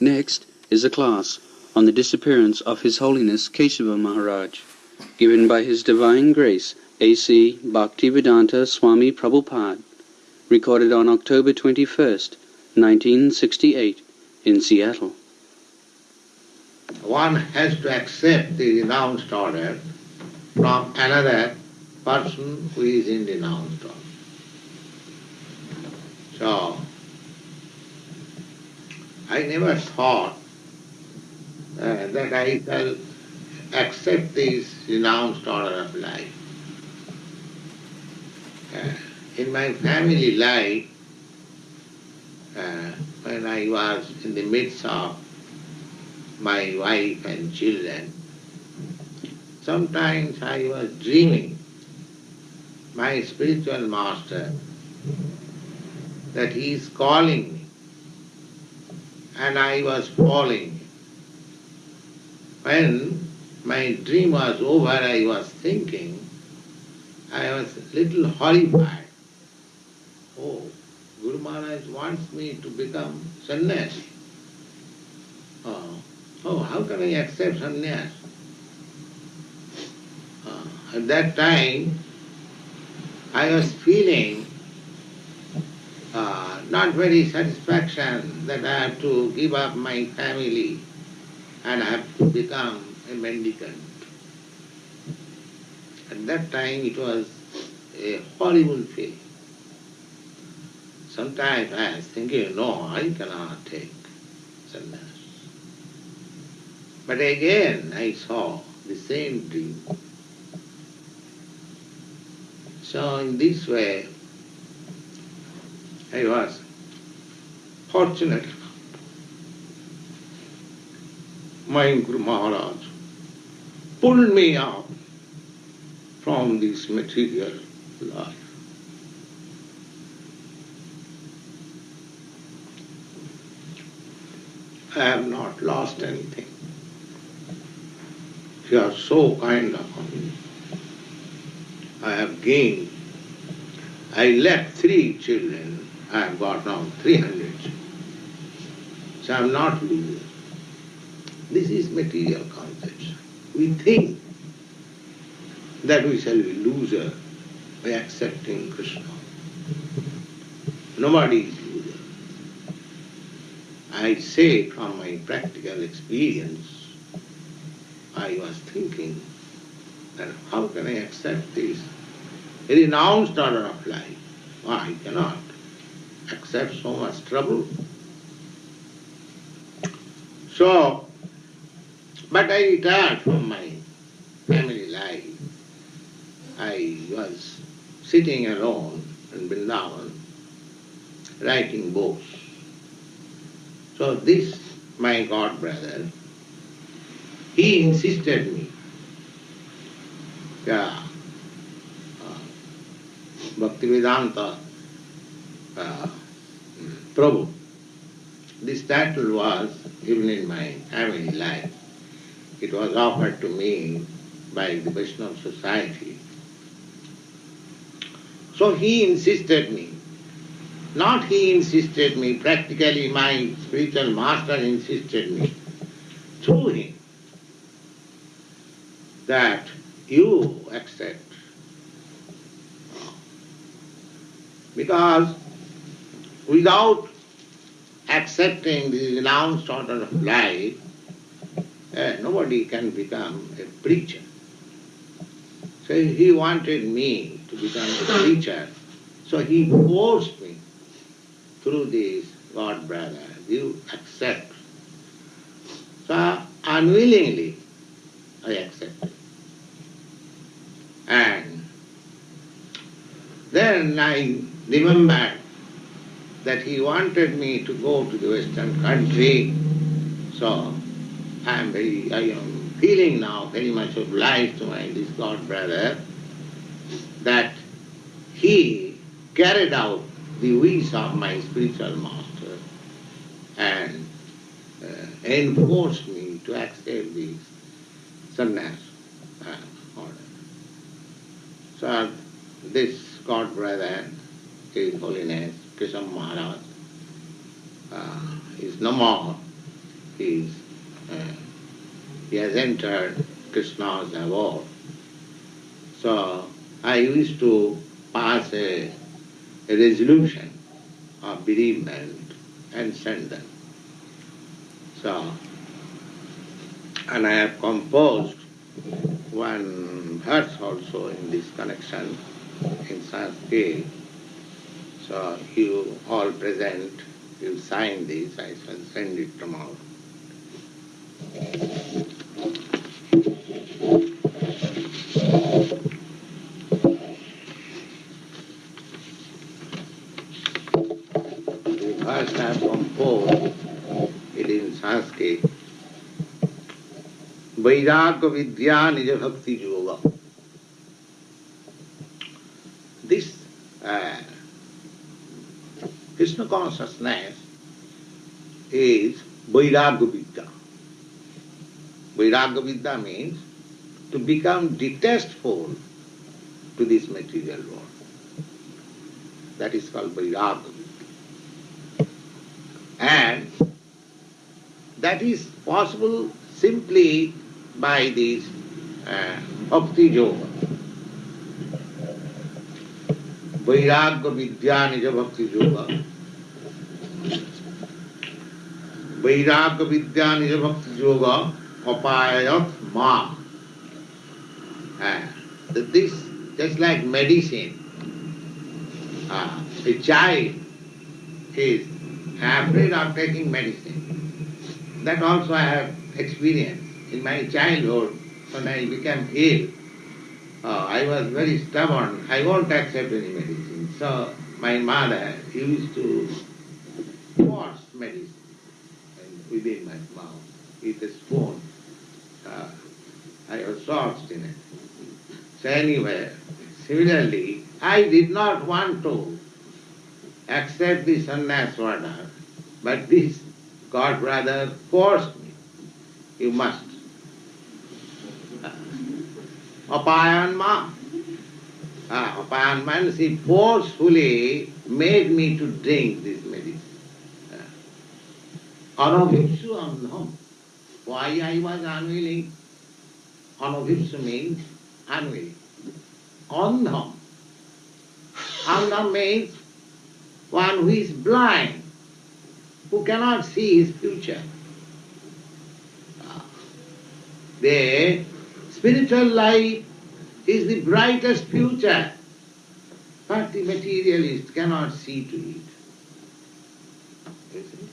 Next is a class on the disappearance of His Holiness Keshava Maharaj, given by His Divine Grace A.C. Bhaktivedanta Swami Prabhupada, recorded on October 21st, 1968, in Seattle. One has to accept the renounced order from another person who is in renounced order. So, I never thought uh, that I shall accept this renounced order of life. Uh, in my family life, uh, when I was in the midst of my wife and children, sometimes I was dreaming my spiritual master that he is calling and I was falling. When my dream was over, I was thinking, I was a little horrified. Oh, Guru Maharaj wants me to become sannyasi. Oh, oh how can I accept sannyas? Uh, at that time, I was feeling uh, not very satisfaction that I have to give up my family and I have to become a mendicant. At that time it was a horrible feeling. Sometimes I was thinking, no, I cannot take sannyas. But again I saw the same dream. So in this way, I was fortunate. My Guru Maharaj pulled me out from this material life. I have not lost anything. You are so kind upon me. I have gained. I left three children. I have got now 300 So I am not loser. This is material concepts. We think that we shall be loser by accepting Krishna. Nobody is loser. I say from my practical experience, I was thinking that how can I accept this renounced order of life? I cannot accept so much trouble. So, but I retired from my family life. I was sitting alone in Vrindavan, writing books. So this, my god brother, he insisted me, yeah, uh, Bhaktivedanta uh, Prabhu. This title was given in my family life. It was offered to me by the Vaishnava Society. So he insisted me. Not he insisted me, practically my spiritual master insisted me through him that you accept. Because without accepting the renounced order of life, eh, nobody can become a preacher. So he wanted me to become a preacher, so he forced me through this God brother, you accept. So unwillingly I accepted. And then I remembered that he wanted me to go to the western country. So I am very I am feeling now very much obliged to my this God brother that he carried out the wish of my spiritual master and uh, enforced me to accept this sannyas uh, order. So this God brother, His Holiness Krishna Maharaj, uh, is no more. is uh, he has entered Krishna's abode. So I used to pass a, a resolution of bereavement and send them. So, and I have composed one verse also in this connection in Sanskrit. So you all present, you sign this, I shall send it tomorrow. The verse I composed it in Sanskrit. Vairagya Vidya Nija Bhakti Yoga. Krishna consciousness is Vairagya Vidya. Vidya means to become detestful to this material world. That is called Vairagya Vidya. And that is possible simply by this uh, Bhakti Yoga. Vidya Nija Bhakti Yoga. Vidya Nija Bhakti Yoga Apayat Ma. Uh, this just like medicine. Uh, a child is afraid of taking medicine. That also I have experienced. In my childhood, when I became ill, uh, I was very stubborn. I won't accept any medicine. So my mother used to force medicine within my mouth with a spoon. Uh, I was so obstinate. So anyway, similarly, I did not want to accept the sannyas order, but this God brother forced me. You must. Apayan ma. Ah, apayan means he forcefully made me to drink this medicine. Anabhipsu andham. Why I was unwilling? Anabhipsu means unwilling. Andham. Andham means one who is blind, who cannot see his future. The spiritual life is the brightest future, but the materialist cannot see to it. You see?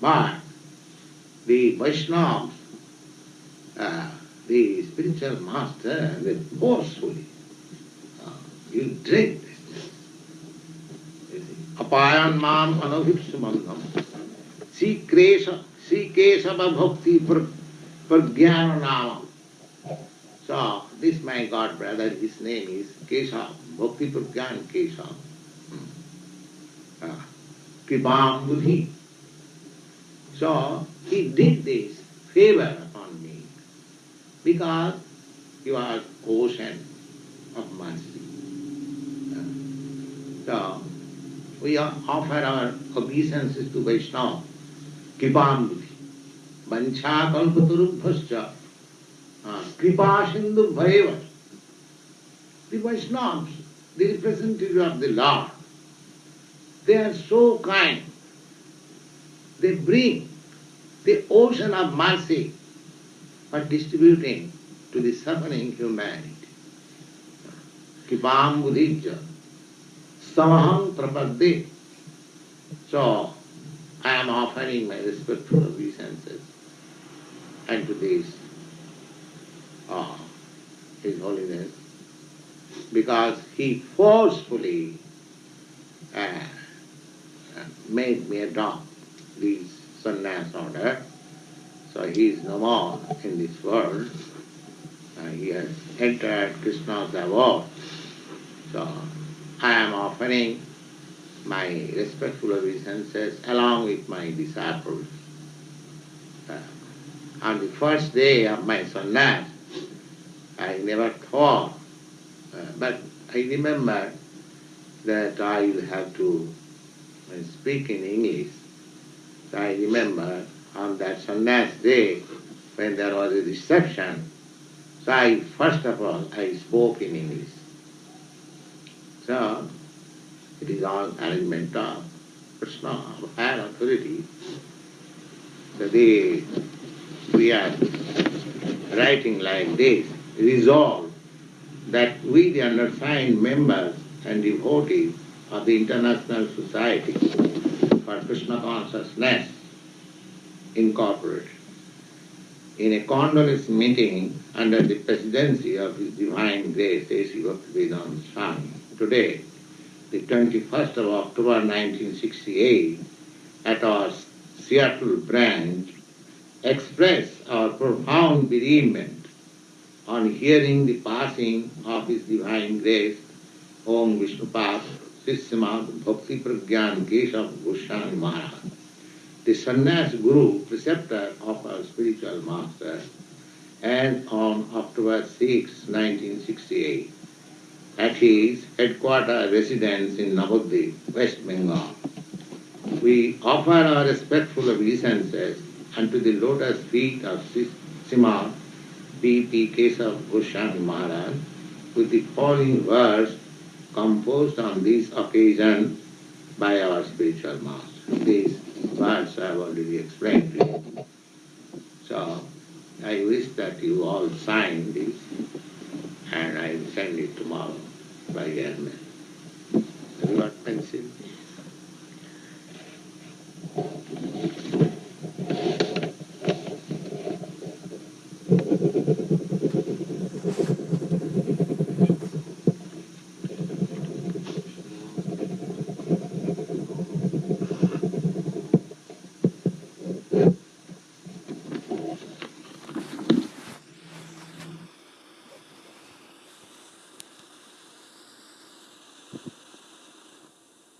But the Vaishnavas, uh, the spiritual master, they forcefully, uh, you drink this अपायन माम अनभिप्सुमंगम Shri crash Shri Keshav भक्ति प्रज्ञान नाम so this my god brother, his name is Keshav, Bhakti Pragyan Keshav. Kripam Buddhi. So he did this favor upon me because he was ocean of mercy. Uh, so we offer our obeisances to Vaishnava, Kripam Buddhi. Vancha kalpatarubhascha, kripa sindhu bhayeva. The Vaishnavas, the representative of the Lord, they are so kind. They bring the ocean of mercy for distributing to the suffering humanity. Kripam buddhija, samaham prapadde. So, I am offering my respectful obeisances and to this, uh, His Holiness, because he forcefully uh, made me adopt this sannyas order. So he is no more in this world. Uh, he has entered Krishna's abode. So I am offering my respectful obeisances along with my disciples. Uh, on the first day of my sannyas, I never thought, uh, but I remember that I will have to speak in English. So I remember on that sannyas day, when there was a reception, so I, first of all, I spoke in English. So, it is all arrangement of Krishna, of higher authority. So they, we are writing like this, resolve that we, the undersigned members and devotees of the International Society for Krishna Consciousness, Incorporated, in a condolence meeting under the presidency of His Divine Grace A.C. Bhaktivedanta Swami, today, the 21st of October 1968, at our Seattle branch, express our profound bereavement on hearing the passing of His Divine Grace, Om Vishnupad, Sissimad Bhakti Pragyan Keshav Goswami Maharaj, the sannyas guru, preceptor of our spiritual master, and on October 6, 1968, at his headquarter residence in Navadvip, West Bengal. We offer our respectful obeisances unto the lotus feet of Srimad B.P. Keshav Goswami Maharaj with the following verse composed on this occasion by our spiritual master. These verse I have already explained to you. So, I wish that you all sign this and I will send it tomorrow by airmail. You got pencil?